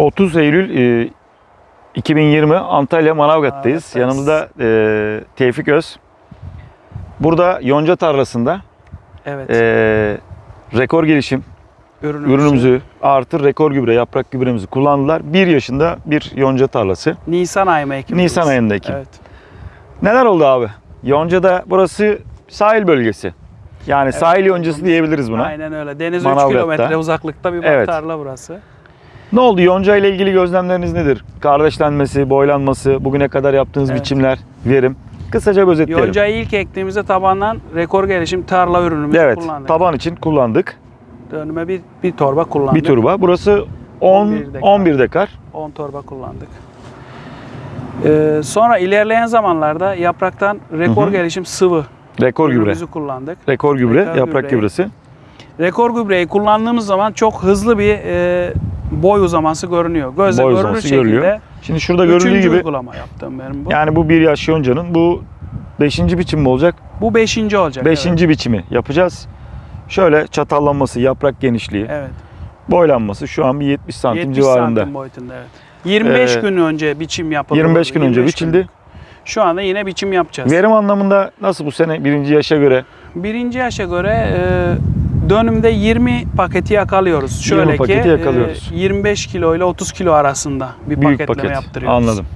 30 Eylül e, 2020 Antalya Manavgat'tayız. Manavgat'tayız. Yanımızda e, Tevfik Öz. Burada yonca tarlasında Evet. e, rekor gelişim ürünümüzü. ürünümüzü artı rekor gübre, yaprak gübremizi kullandılar. 1 yaşında bir yonca tarlası. Nisan ayı mı ekim? Nisan burası? ayında ekim. Evet. Neler oldu abi? Yonca'da burası sahil bölgesi. Yani sahil yoncası diyebiliriz buna. Aynen öyle. Deniz 3 Manavgat'ta. kilometre uzaklıkta bir Evet. tarla burası. Ne oldu? Yonca ile ilgili gözlemleriniz nedir? Kardeşlenmesi, boylanması, bugüne kadar yaptığınız Evet. biçimler, verim. Kısaca bir özetleyelim. Yoncayı ilk ektiğimizde tabandan rekor gelişim tarla ürünümüzü Evet, kullandık. taban için kullandık. Dönüme bir, bir torba kullandık. Bir turba. Burası 10 11 dekar. 11 dekar. 10 torba kullandık. Ee, sonra ilerleyen zamanlarda yapraktan rekor Hı hı. gelişim sıvı Rekor gübre. kullandık. Rekor gübre, Rekor yaprak gübreyi. gübresi. Rekor gübreyi kullandığımız zaman çok hızlı bir e, boy uzaması görünüyor. Gözle Boy uzaması şekilde. görülüyor. Şimdi şurada görüldüğü gibi uygulama yaptım benim bu. yani bu bir yaş yoncanın bu 5. biçim mi olacak? bu beşinci olacak. 5. Evet. biçimi yapacağız. Şöyle çatallanması, yaprak genişliği, evet. boylanması şu an bir 70 santim 70 civarında. santim boyutunda evet. 25 Ee, gün önce biçim yapıldı. 25 gün önce 25 biçildi. günlük. Şu anda yine biçim yapacağız. Verim anlamında nasıl bu sene birinci yaşa göre? Birinci yaşa göre e, dönümde 20 paketi yakalıyoruz. 20 Şöyle paketi ki yakalıyoruz. e, 25 kilo ile 30 kilo arasında bir Büyük paketleme paket. yaptırıyoruz. Anladım.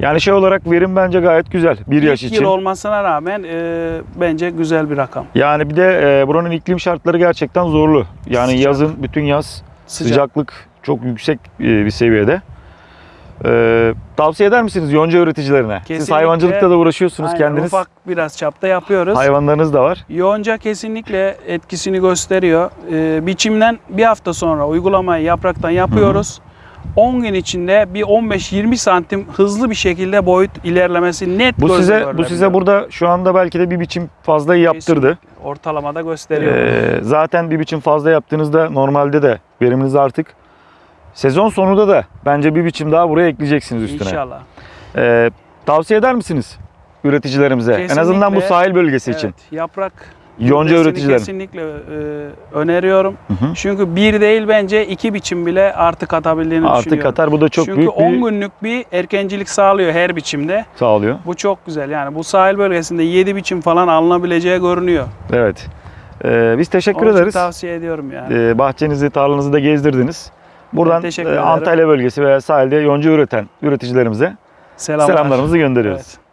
Yani şey olarak verim bence gayet güzel bir yaş için. yıl olmasına rağmen e, bence güzel bir rakam. Yani bir de e, buranın iklim şartları gerçekten zorlu. Yani Sıcak. yazın bütün yaz Sıcak. sıcaklık çok yüksek e, bir seviyede. E, tavsiye eder misiniz yonca üreticilerine? Siz Kesinlikle. hayvancılıkla da uğraşıyorsunuz Aynen, kendiniz. Ufak biraz çapta yapıyoruz. Hayvanlarınız da var. Yoğunca kesinlikle etkisini gösteriyor. Ee, biçimden bir hafta sonra uygulamayı yapraktan yapıyoruz. 10 gün içinde bir 15-20 santim hızlı bir şekilde boyut ilerlemesi net Bu size bu size burada şu anda belki de bir biçim fazla yaptırdı. Kesinlikle. Ortalamada gösteriyor. Ee, zaten bir biçim fazla yaptığınızda normalde de veriminiz artık. Sezon sonunda da bence bir biçim daha buraya ekleyeceksiniz üstüne. İnşallah. Ee, tavsiye eder misiniz üreticilerimize? En azından bu Kesinlikle. sahil bölgesi için. Evet, yaprak Yonca üreticilerin. kesinlikle e, öneriyorum. Hı hı. Çünkü bir değil bence iki biçim bile artık atabildiğini Artık düşünüyorum. atar bu da çok Çünkü büyük 10 bir günlük bir erkencilik sağlıyor her biçimde. sağlıyor. Bu çok güzel. Yani bu sahil bölgesinde 7 biçim falan alınabileceği görünüyor. Evet. Ee, biz teşekkür Onun için ederiz. tavsiye ediyorum yani. Ee, bahçenizi, tarlanızı da gezdirdiniz. Buradan teşekkür e, ederim. Antalya bölgesi veya sahilde yonca üreten üreticilerimize Selamlar. selamlarımızı gönderiyoruz. Evet.